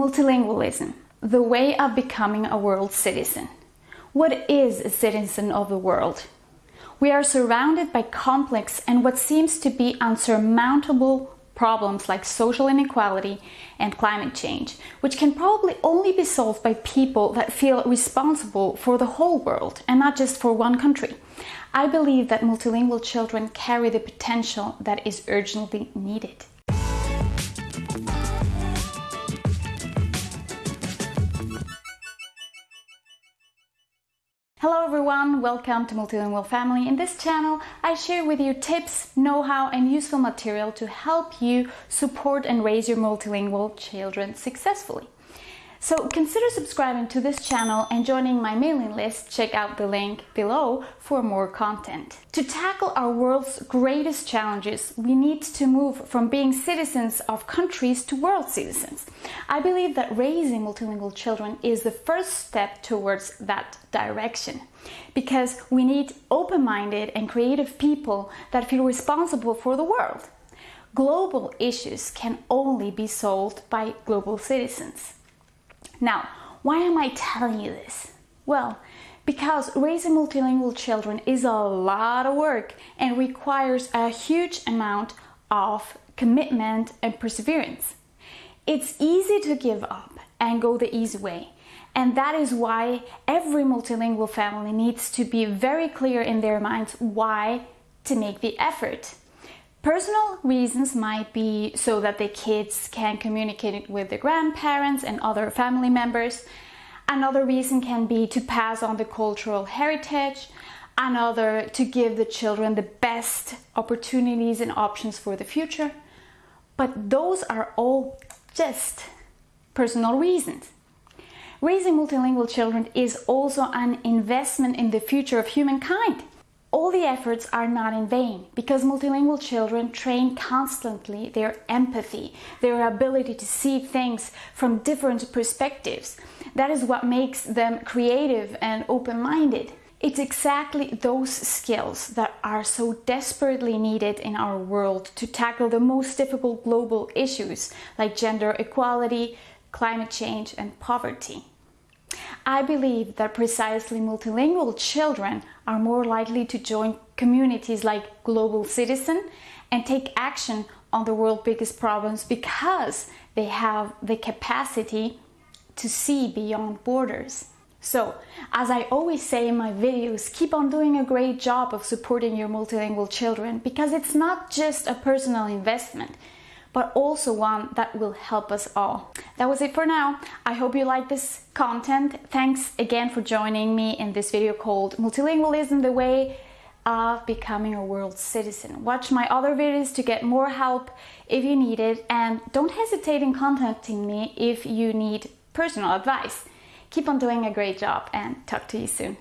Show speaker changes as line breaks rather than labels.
Multilingualism, the way of becoming a world citizen. What is a citizen of the world? We are surrounded by complex and what seems to be unsurmountable problems like social inequality and climate change, which can probably only be solved by people that feel responsible for the whole world and not just for one country. I believe that multilingual children carry the potential that is urgently needed. Hello everyone, welcome to Multilingual Family. In this channel, I share with you tips, know-how and useful material to help you support and raise your multilingual children successfully. So consider subscribing to this channel and joining my mailing list. Check out the link below for more content. To tackle our world's greatest challenges, we need to move from being citizens of countries to world citizens. I believe that raising multilingual children is the first step towards that direction because we need open-minded and creative people that feel responsible for the world. Global issues can only be solved by global citizens. Now, why am I telling you this? Well, because raising multilingual children is a lot of work and requires a huge amount of commitment and perseverance. It's easy to give up and go the easy way. And that is why every multilingual family needs to be very clear in their minds why to make the effort. Personal reasons might be so that the kids can communicate with the grandparents and other family members. Another reason can be to pass on the cultural heritage. Another to give the children the best opportunities and options for the future. But those are all just personal reasons. Raising multilingual children is also an investment in the future of humankind. All the efforts are not in vain because multilingual children train constantly their empathy, their ability to see things from different perspectives. That is what makes them creative and open-minded. It's exactly those skills that are so desperately needed in our world to tackle the most difficult global issues like gender equality, climate change and poverty. I believe that precisely multilingual children are more likely to join communities like Global Citizen and take action on the world's biggest problems because they have the capacity to see beyond borders. So, as I always say in my videos, keep on doing a great job of supporting your multilingual children because it's not just a personal investment, but also one that will help us all. That was it for now. I hope you like this content. Thanks again for joining me in this video called Multilingualism, the way of becoming a world citizen. Watch my other videos to get more help if you need it and don't hesitate in contacting me if you need personal advice. Keep on doing a great job and talk to you soon.